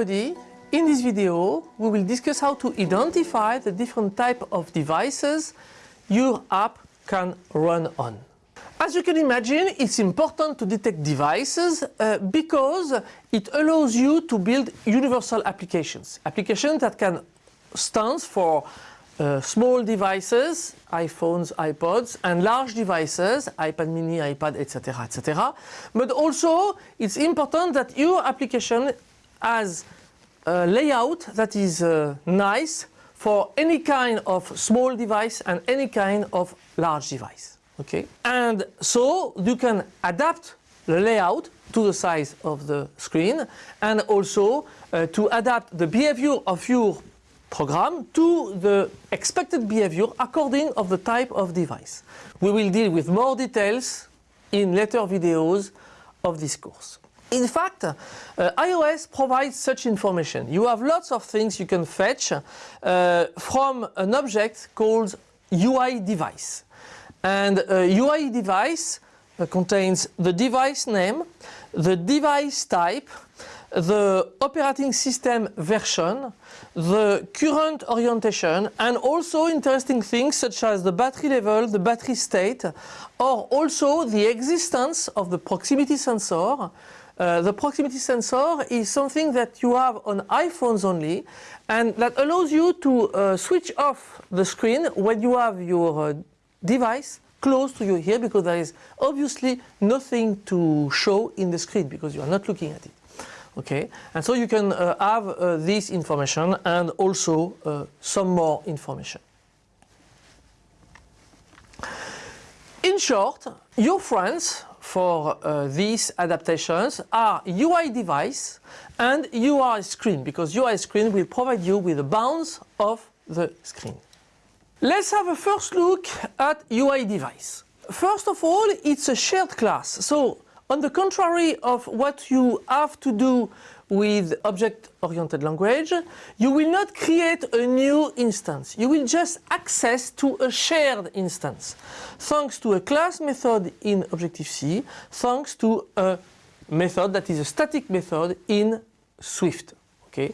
everybody. In this video, we will discuss how to identify the different type of devices your app can run on. As you can imagine, it's important to detect devices uh, because it allows you to build universal applications. Applications that can stand for uh, small devices, iPhones, iPods, and large devices, iPad mini, iPad, etc., etc. But also, it's important that your application has a layout that is uh, nice for any kind of small device and any kind of large device. Okay, and so you can adapt the layout to the size of the screen and also uh, to adapt the behavior of your program to the expected behavior according of the type of device. We will deal with more details in later videos of this course. In fact, uh, iOS provides such information. You have lots of things you can fetch uh, from an object called UI device. And UI device uh, contains the device name, the device type, the operating system version, the current orientation, and also interesting things such as the battery level, the battery state, or also the existence of the proximity sensor. Uh, the proximity sensor is something that you have on iPhones only and that allows you to uh, switch off the screen when you have your uh, device close to your ear because there is obviously nothing to show in the screen because you are not looking at it. Okay, and so you can uh, have uh, this information and also some more information. In short, your friends for uh, these adaptations are UI device and UI screen because UI screen will provide you with the bounds of the screen. Let's have a first look at UI device. First of all, it's a shared class. So on the contrary of what you have to do with object-oriented language, you will not create a new instance. You will just access to a shared instance, thanks to a class method in Objective-C, thanks to a method that is a static method in Swift. Okay,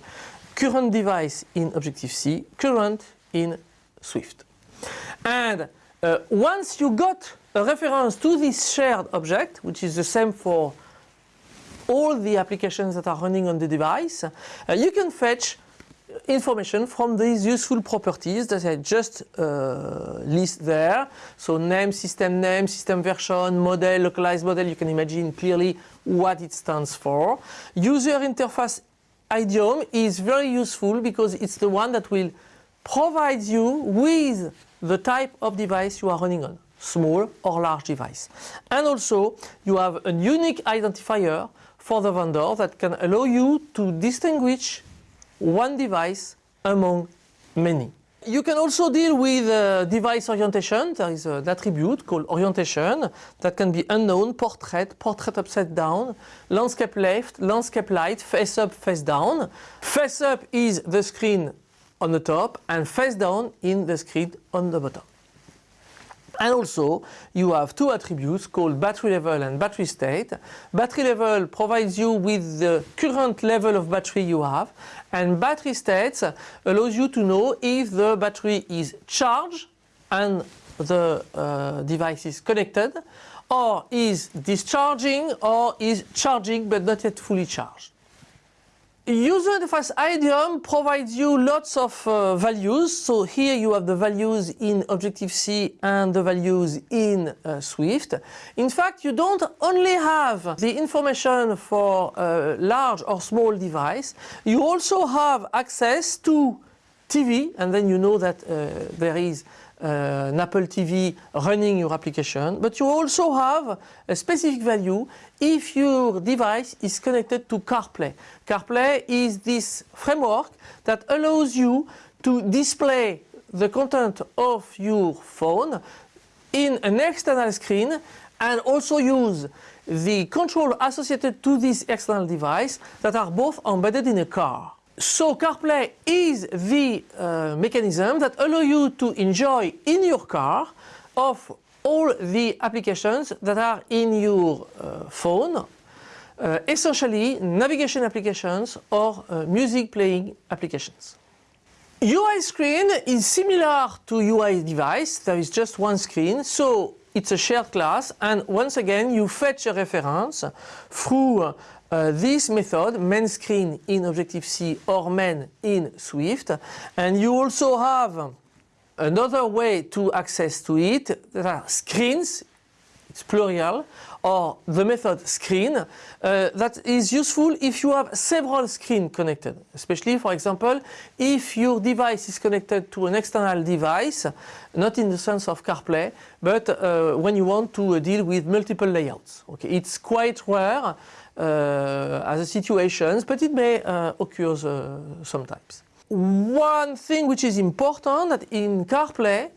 Current device in Objective-C, current in Swift. And uh, once you got a reference to this shared object, which is the same for all the applications that are running on the device, uh, you can fetch information from these useful properties that I just uh, list there. So name, system name, system version, model, localized model, you can imagine clearly what it stands for. User interface idiom is very useful because it's the one that will provide you with the type of device you are running on, small or large device. And also you have a unique identifier for the vendor that can allow you to distinguish one device among many. You can also deal with uh, device orientation. There is an attribute called orientation that can be unknown, portrait, portrait upside down, landscape left, landscape light, face up, face down. Face up is the screen on the top and face down in the screen on the bottom. And also you have two attributes called battery level and battery state. Battery level provides you with the current level of battery you have and battery state allows you to know if the battery is charged and the uh, device is connected or is discharging or is charging but not yet fully charged. User interface idiom provides you lots of uh, values. So here you have the values in Objective-C and the values in uh, Swift. In fact, you don't only have the information for a large or small device, you also have access to TV and then you know that uh, there is uh, an Apple TV running your application, but you also have a specific value if your device is connected to CarPlay. CarPlay is this framework that allows you to display the content of your phone in an external screen and also use the control associated to this external device that are both embedded in a car. So CarPlay is the uh, mechanism that allow you to enjoy in your car of all the applications that are in your uh, phone uh, essentially navigation applications or uh, music playing applications. UI screen is similar to UI device, there is just one screen, so it's a shared class. And once again you fetch a reference through uh, this method, main screen in Objective-C or main in Swift and you also have another way to access to it, there are screens, it's plural, or the method screen uh, that is useful if you have several screens connected, especially for example if your device is connected to an external device, not in the sense of CarPlay, but uh, when you want to uh, deal with multiple layouts. Okay, it's quite rare uh, as a situation, but it may uh, occur uh, sometimes. One thing which is important that in CarPlay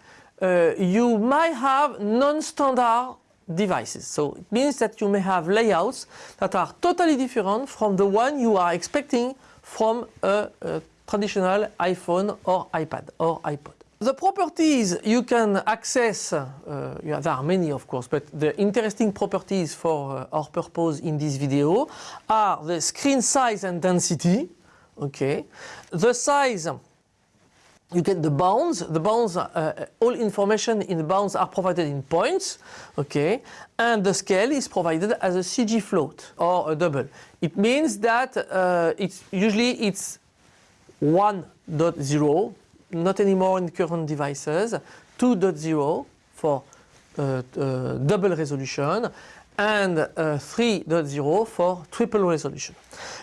you might have non-standard devices. So it means that you may have layouts that are totally different from the one you are expecting from a, a traditional iPhone or iPad or iPod. The properties you can access, uh, yeah, there are many of course, but the interesting properties for uh, our purpose in this video are the screen size and density, okay, the size you get the bounds. The bounds, uh, all information in the bounds are provided in points, okay, and the scale is provided as a CG float or a double. It means that uh, it's usually it's 1.0, not anymore in current devices, 2.0 for uh, uh, double resolution, and uh, 3.0 for triple resolution.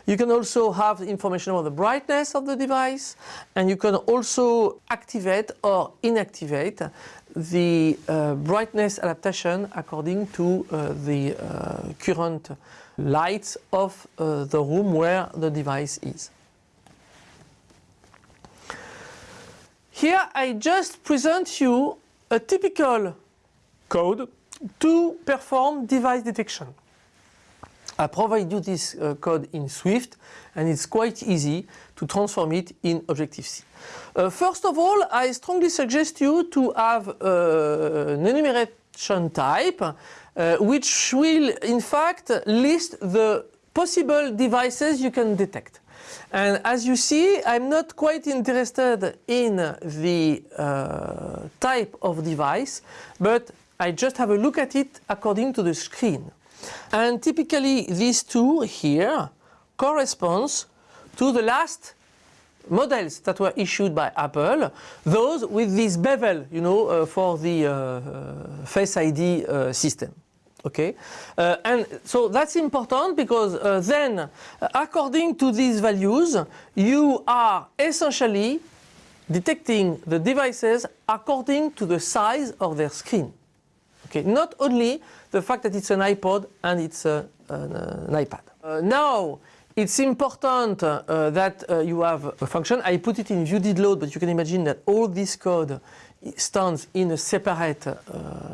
You can also have information about the brightness of the device and you can also activate or inactivate the uh, brightness adaptation according to uh, the uh, current lights of uh, the room where the device is. Here I just present you a typical code to perform device detection. I provide you this uh, code in Swift and it's quite easy to transform it in Objective-C. Uh, first of all, I strongly suggest you to have uh, an enumeration type uh, which will in fact list the possible devices you can detect. And as you see, I'm not quite interested in the uh, type of device, but I just have a look at it according to the screen. And typically these two here corresponds to the last models that were issued by Apple, those with this bevel, you know, uh, for the uh, uh, Face ID uh, system. Okay, uh, and so that's important because uh, then, according to these values, you are essentially detecting the devices according to the size of their screen. Okay, not only the fact that it's an iPod and it's a, an, uh, an, iPad. Uh, now, it's important uh, that uh, you have a function. I put it in view did load, but you can imagine that all this code stands in a separate uh,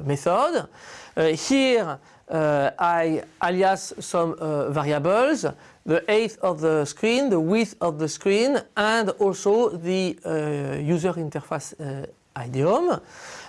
method. Uh, here, I alias some variables, the height of the screen, the width of the screen, and also the user interface idiom.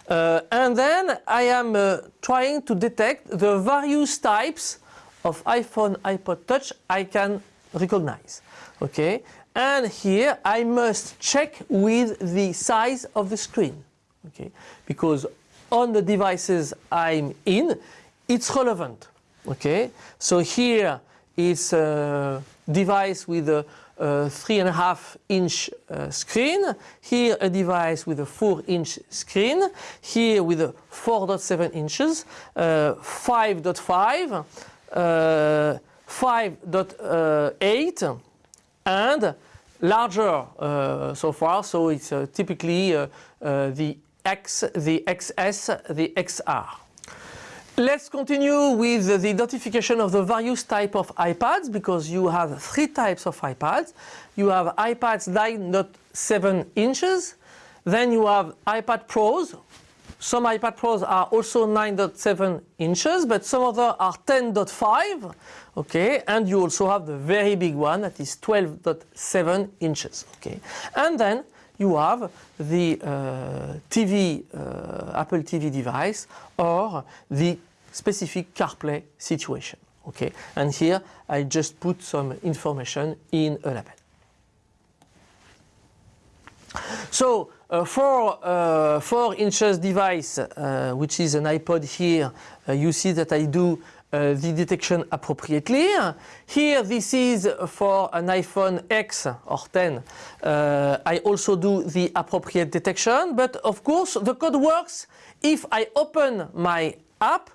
Uh, and then I am uh, trying to detect the various types of iPhone, iPod Touch I can recognize. Okay, and here I must check with the size of the screen. Okay, because on the devices I'm in, it's relevant. Okay, so here it's a device with a a three and a half inch uh, screen, here a device with a four inch screen, here with a 4.7 inches, 5.5, uh, 5.8 uh, and larger uh, so far, so it's uh, typically uh, the X, the XS, the XR. Let's continue with the identification of the various type of iPads because you have three types of iPads. You have iPads 9.7 inches, then you have iPad Pros. Some iPad Pros are also 9.7 inches, but some other are 10.5. Okay, and you also have the very big one that is 12.7 inches. Okay, and then you have the uh, TV, uh, Apple TV device or the specific CarPlay situation. Okay, and here I just put some information in a label. So uh, for uh, 4 inches device, uh, which is an iPod here, uh, you see that I do uh, the detection appropriately. Here this is for an iPhone X or 10. Uh, I also do the appropriate detection, but of course the code works if I open my app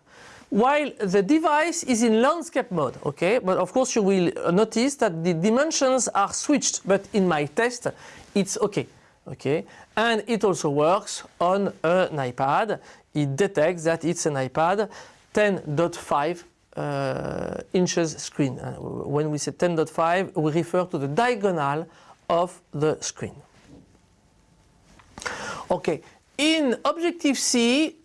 while the device is in landscape mode, okay? But of course you will notice that the dimensions are switched, but in my test it's okay, okay? And it also works on an iPad. It detects that it's an iPad 10.5 uh, inches screen. Uh, when we say 10.5, we refer to the diagonal of the screen. Okay, in Objective-C,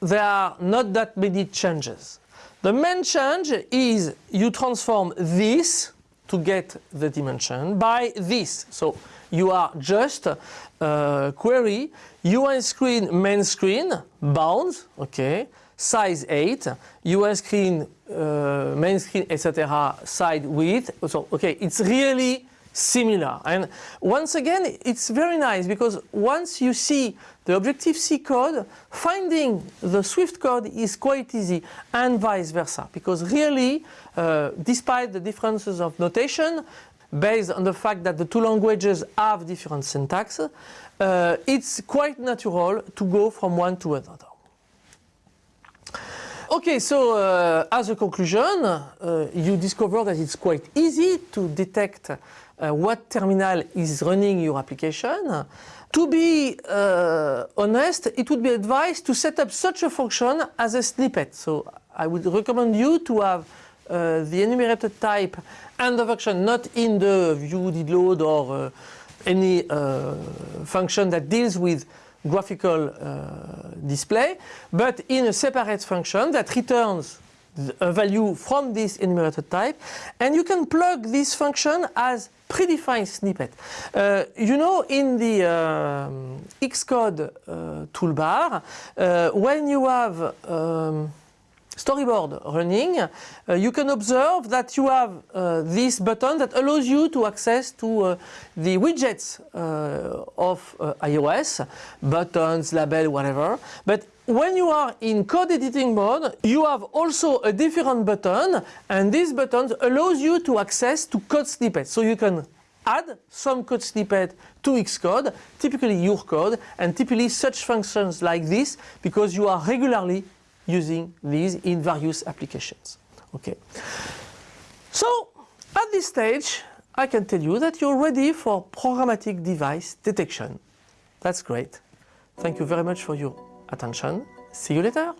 there are not that many changes. The main change is you transform this to get the dimension by this. So you are just uh, query UI screen main screen bounds, okay, size height, UI screen uh, main screen etc. side width. So okay, it's really similar. And once again, it's very nice because once you see the Objective-C code, finding the Swift code is quite easy and vice versa. Because really, uh, despite the differences of notation, based on the fact that the two languages have different syntax, uh, it's quite natural to go from one to another. Okay, so uh, as a conclusion, uh, you discover that it's quite easy to detect uh, what terminal is running your application. To be uh, honest, it would be advised to set up such a function as a snippet. So I would recommend you to have the enumerated type and the function not in the view did load or uh, any uh, function that deals with graphical uh, display, but in a separate function that returns a value from this enumerated type and you can plug this function as predefined snippet. Uh, you know in the um, Xcode uh, toolbar uh, when you have um, storyboard running, uh, you can observe that you have uh, this button that allows you to access to uh, the widgets uh, of uh, iOS, buttons, label, whatever. But when you are in code editing mode, you have also a different button and this button allows you to access to code snippets. So you can add some code snippet to Xcode, typically your code, and typically such functions like this because you are regularly using these in various applications. Okay. So at this stage, I can tell you that you're ready for programmatic device detection. That's great. Thank you very much for your attention. See you later.